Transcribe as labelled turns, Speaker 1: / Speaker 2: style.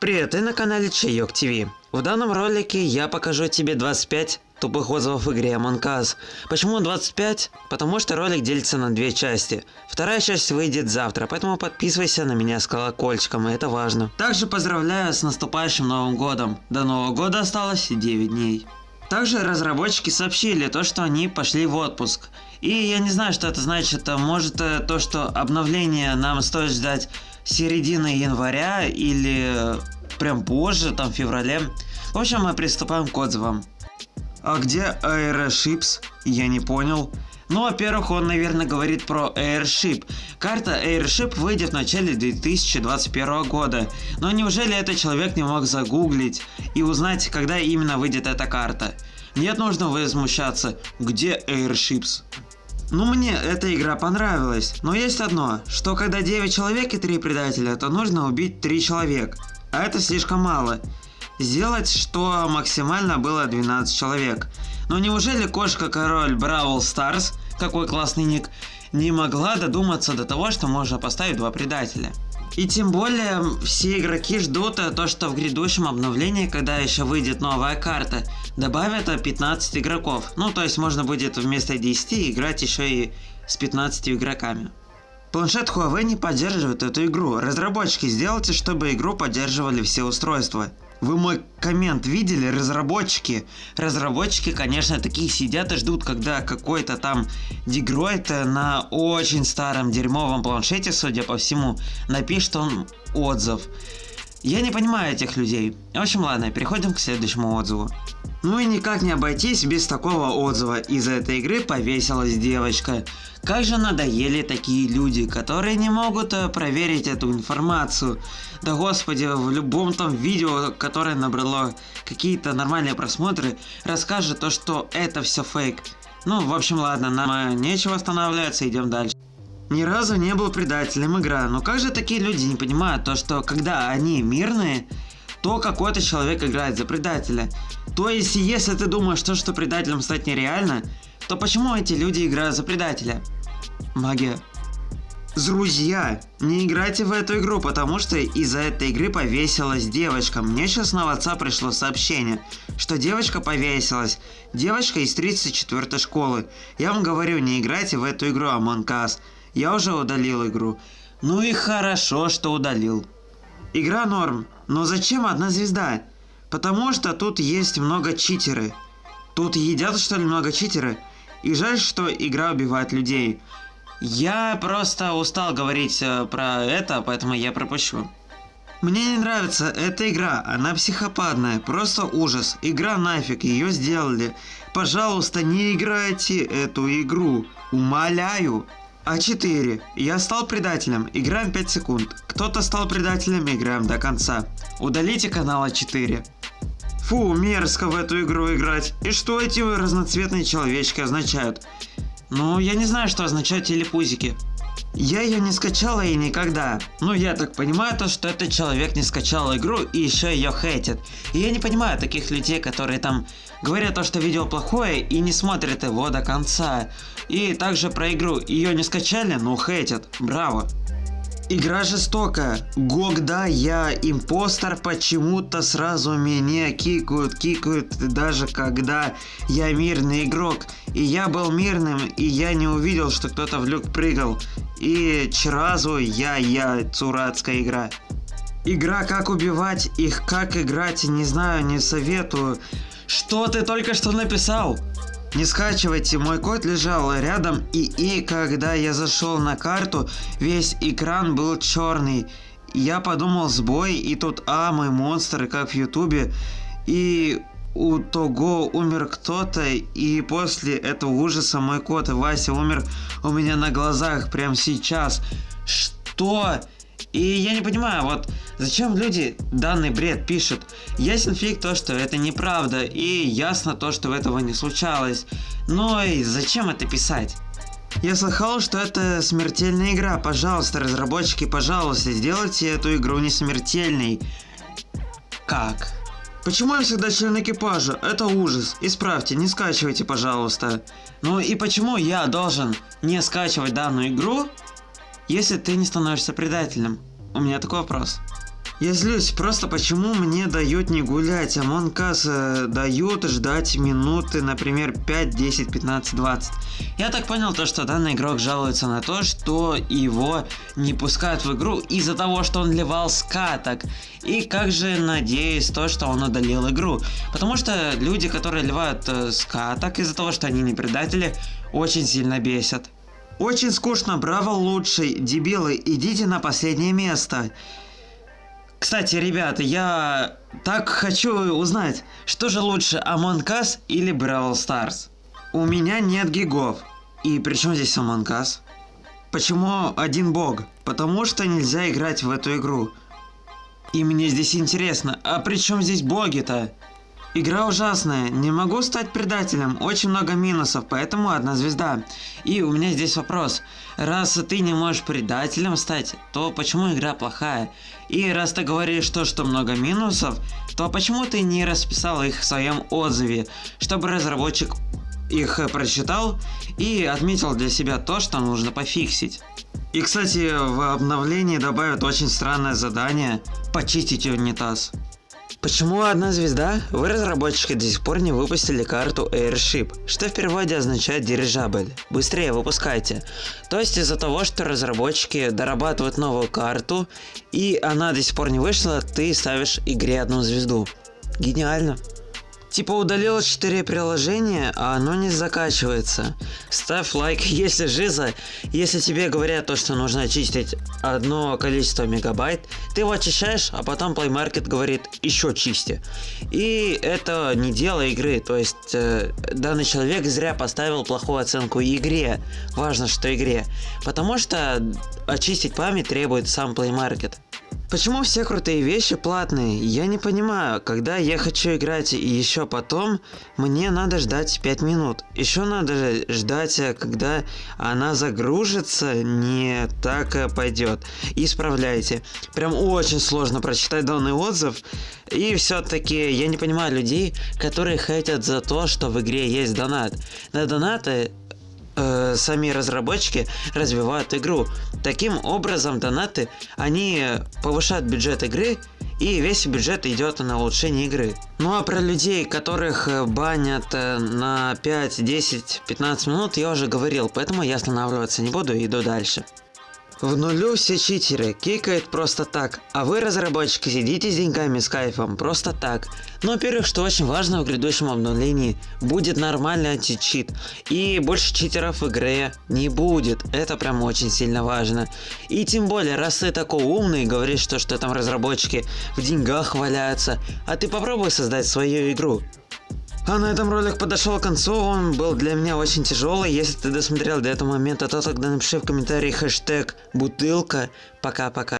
Speaker 1: Привет, ты на канале Чайок ТВ. В данном ролике я покажу тебе 25 тупых отзывов в игре Among Us. Почему 25? Потому что ролик делится на две части. Вторая часть выйдет завтра, поэтому подписывайся на меня с колокольчиком, это важно. Также поздравляю с наступающим Новым Годом. До Нового Года осталось 9 дней. Также разработчики сообщили то, что они пошли в отпуск. И я не знаю, что это значит. Может э, то, что обновление нам стоит ждать середины января или прям позже, там в феврале. В общем, мы приступаем к отзывам. А где Airship's? Я не понял. Ну, во-первых, он, наверное, говорит про Airship. Карта Airship выйдет в начале 2021 года. Но неужели этот человек не мог загуглить и узнать, когда именно выйдет эта карта? Нет, нужно возмущаться. Где Airships? Ну мне эта игра понравилась, но есть одно, что когда 9 человек и 3 предателя, то нужно убить 3 человека, а это слишком мало. Сделать, что максимально было 12 человек. Но неужели кошка-король Бравл Старс, какой классный ник, не могла додуматься до того, что можно поставить два предателя? И тем более все игроки ждут то, что в грядущем обновлении, когда еще выйдет новая карта, добавят 15 игроков. Ну то есть можно будет вместо 10 играть еще и с 15 игроками. Планшет Huawei не поддерживает эту игру. Разработчики сделайте, чтобы игру поддерживали все устройства. Вы мой коммент видели, разработчики? Разработчики, конечно, такие сидят и ждут, когда какой-то там дегроид на очень старом дерьмовом планшете, судя по всему, напишет он отзыв. Я не понимаю этих людей. В общем, ладно, переходим к следующему отзыву. Ну и никак не обойтись без такого отзыва. Из этой игры повесилась девочка. Как же надоели такие люди, которые не могут э, проверить эту информацию. Да господи, в любом там видео, которое набрало какие-то нормальные просмотры, расскажет то, что это все фейк. Ну, в общем, ладно, нам э, нечего останавливаться, идем дальше. Ни разу не был предателем игра, но как же такие люди не понимают то, что когда они мирные, то какой-то человек играет за предателя. То есть, если ты думаешь, что, что предателем стать нереально, то почему эти люди играют за предателя? Магия. Друзья, не играйте в эту игру, потому что из-за этой игры повесилась девочка. Мне сейчас на WhatsApp пришло сообщение, что девочка повесилась. Девочка из 34 школы. Я вам говорю, не играйте в эту игру Among Us. Я уже удалил игру. Ну и хорошо, что удалил. Игра норм, но зачем одна звезда? Потому что тут есть много читеры. Тут едят что ли много читеры? И жаль, что игра убивает людей. Я просто устал говорить э, про это, поэтому я пропущу. Мне не нравится эта игра, она психопатная, просто ужас. Игра нафиг, ее сделали. Пожалуйста, не играйте эту игру. Умоляю. А4. Я стал предателем. Играем 5 секунд. Кто-то стал предателем, играем до конца. Удалите канал А4. Фу, мерзко в эту игру играть. И что эти разноцветные человечки означают? Ну, я не знаю, что означают телепузики. Я ее не скачала и никогда. Ну, я так понимаю, то, что этот человек не скачал игру и еще ее хейтит. И я не понимаю таких людей, которые там говорят то, что видео плохое и не смотрят его до конца. И также про игру ее не скачали, но хейтят. Браво. Игра жестокая. Когда я импостер, почему-то сразу меня кикают, кикают, даже когда я мирный игрок. И я был мирным, и я не увидел, что кто-то в люк прыгал. И сразу я, я, цурацкая игра. Игра как убивать, их как играть, не знаю, не советую. Что ты только что написал? Не скачивайте, мой код лежал рядом, и, и когда я зашел на карту, весь экран был черный. Я подумал сбой, и тут а, мой монстр, как в ютубе, и у того умер кто-то, и после этого ужаса мой кот Вася умер у меня на глазах прямо сейчас. Что? И я не понимаю, вот зачем люди данный бред пишут. Ясен фиг то, что это неправда, и ясно то, что этого не случалось. Но и зачем это писать? Я слыхал, что это смертельная игра. Пожалуйста, разработчики, пожалуйста, сделайте эту игру не смертельной. Как? Почему я всегда член экипажа? Это ужас. Исправьте, не скачивайте, пожалуйста. Ну и почему я должен не скачивать данную игру, если ты не становишься предателем? У меня такой вопрос. Я злюсь, просто почему мне дают не гулять, Монкас э, дают ждать минуты, например, 5, 10, 15, 20. Я так понял то, что данный игрок жалуется на то, что его не пускают в игру из-за того, что он ливал скаток. И как же надеюсь то, что он удалил игру. Потому что люди, которые ливают э, скаток из-за того, что они не предатели, очень сильно бесят. Очень скучно, браво лучший, дебилы, идите на последнее место. Кстати, ребята, я так хочу узнать, что же лучше, Among Us или Brawl Stars? У меня нет гигов. И при чем здесь Among Us? Почему один бог? Потому что нельзя играть в эту игру. И мне здесь интересно, а при чем здесь боги-то? Игра ужасная, не могу стать предателем, очень много минусов, поэтому одна звезда. И у меня здесь вопрос, раз ты не можешь предателем стать, то почему игра плохая? И раз ты говоришь то, что много минусов, то почему ты не расписал их в своем отзыве, чтобы разработчик их прочитал и отметил для себя то, что нужно пофиксить? И, кстати, в обновлении добавят очень странное задание – почистить унитаз. Почему одна звезда? Вы, разработчики, до сих пор не выпустили карту Airship, что в переводе означает дирижабль. Быстрее выпускайте. То есть из-за того, что разработчики дорабатывают новую карту, и она до сих пор не вышла, ты ставишь игре одну звезду. Гениально. Типа удалил 4 приложения, а оно не закачивается. Ставь лайк, если жиза. Если тебе говорят то, что нужно очистить одно количество мегабайт, ты его очищаешь, а потом Play Market говорит еще чисти. И это не дело игры, то есть э, данный человек зря поставил плохую оценку игре. Важно, что игре. Потому что очистить память требует сам Play Market. Почему все крутые вещи платные? Я не понимаю, когда я хочу играть и еще потом, мне надо ждать 5 минут. Еще надо ждать, э, когда она загружится, не так э, пойдет. Исправляйте. Прям очень сложно прочитать данный отзыв. И все-таки я не понимаю людей, которые хотят за то, что в игре есть донат. На донаты э, сами разработчики развивают игру. Таким образом, донаты, они повышают бюджет игры, и весь бюджет идет на улучшение игры. Ну а про людей, которых э, банят э, на 5, 10, 15 минут, я уже говорил, поэтому я останавливаться не буду и иду дальше. В нулю все читеры, кикают просто так, а вы, разработчики, сидите с деньгами с кайфом, просто так. Но, во-первых, что очень важно в грядущем обновлении, будет нормальный античит, и больше читеров в игре не будет, это прям очень сильно важно. И тем более, раз ты такой умный, говоришь, что, что там разработчики в деньгах валяются, а ты попробуй создать свою игру. А на этом ролик подошел к концу, он был для меня очень тяжелый. Если ты досмотрел до этого момента, то тогда напиши в комментарии хэштег бутылка. Пока-пока.